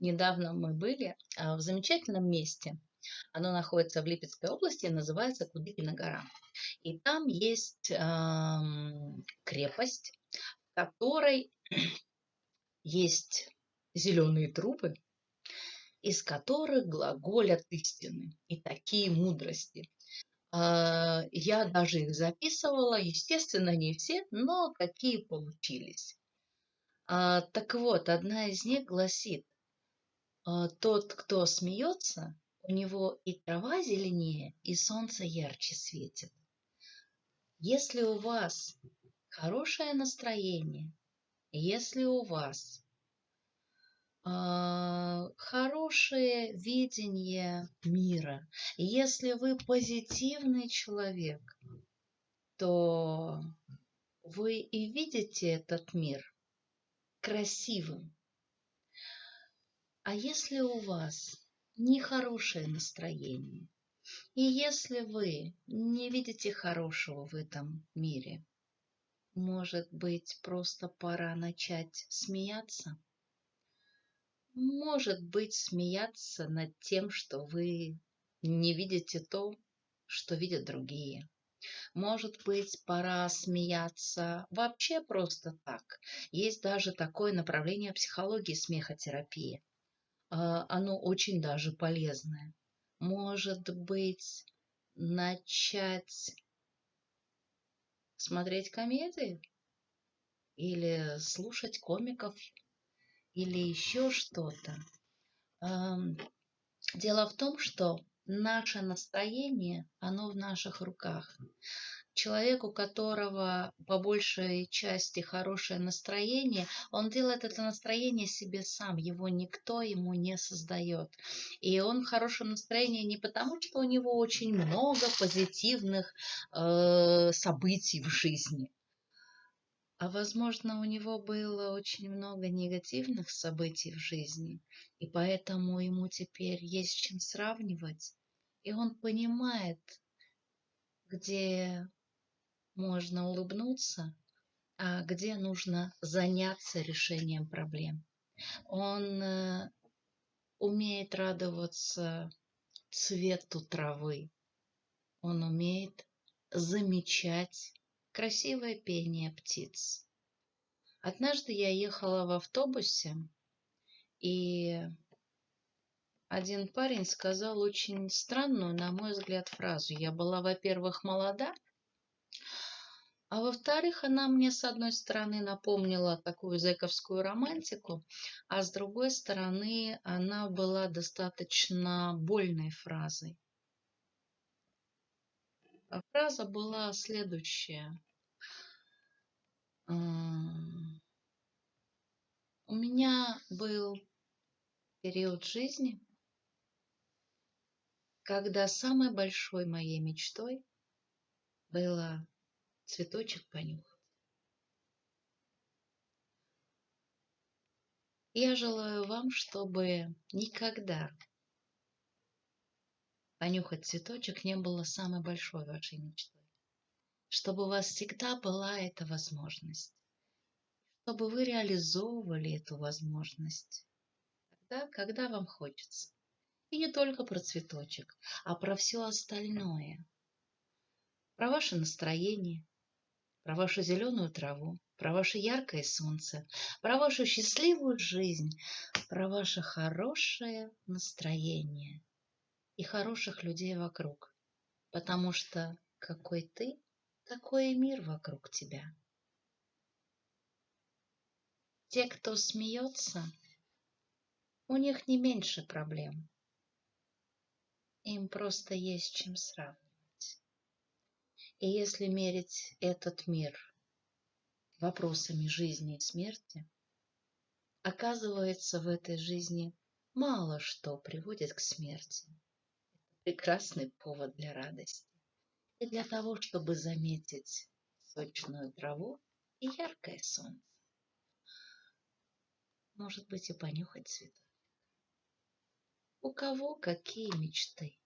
недавно мы были а, в замечательном месте. Оно находится в Липецкой области, называется Кудыкина гора. И там есть крепость, в которой есть зеленые трубы, из которых глаголят истины и такие мудрости. А, я даже их записывала, естественно, не все, но какие получились. А, так вот, одна из них гласит, «А, тот, кто смеется, у него и трава зеленее, и солнце ярче светит. Если у вас хорошее настроение, если у вас э, хорошее видение мира, если вы позитивный человек, то вы и видите этот мир красивым. А если у вас нехорошее настроение, и если вы не видите хорошего в этом мире, может быть, просто пора начать смеяться? Может быть, смеяться над тем, что вы не видите то, что видят другие. Может быть, пора смеяться вообще просто так. Есть даже такое направление психологии смехотерапии. А, оно очень даже полезное. Может быть, начать смотреть комедии? Или слушать комиков? Или еще что-то? Дело в том, что наше настроение, оно в наших руках. Человек, у которого по большей части хорошее настроение, он делает это настроение себе сам, его никто ему не создает. И он в хорошем настроении не потому, что у него очень много позитивных э, событий в жизни, а возможно, у него было очень много негативных событий в жизни, и поэтому ему теперь есть чем сравнивать. И он понимает, где можно улыбнуться, а где нужно заняться решением проблем. Он э, умеет радоваться цвету травы. Он умеет замечать красивое пение птиц. Однажды я ехала в автобусе, и один парень сказал очень странную, на мой взгляд, фразу. Я была, во-первых, молода, а во-вторых, она мне, с одной стороны, напомнила такую зэковскую романтику, а с другой стороны, она была достаточно больной фразой. А фраза была следующая. У меня был период жизни, когда самой большой моей мечтой было цветочек понюхать. Я желаю вам, чтобы никогда понюхать цветочек не было самой большой вашей мечтой. Чтобы у вас всегда была эта возможность. Чтобы вы реализовывали эту возможность тогда, когда вам хочется. И не только про цветочек, а про все остальное. Про ваше настроение, про вашу зеленую траву, про ваше яркое солнце, про вашу счастливую жизнь, про ваше хорошее настроение и хороших людей вокруг. Потому что какой ты, такой и мир вокруг тебя. Те, кто смеется, у них не меньше проблем. Им просто есть чем сравнивать. И если мерить этот мир вопросами жизни и смерти, оказывается, в этой жизни мало что приводит к смерти. Прекрасный повод для радости. И для того, чтобы заметить сочную траву и яркое солнце. Может быть, и понюхать цветок. У кого какие мечты?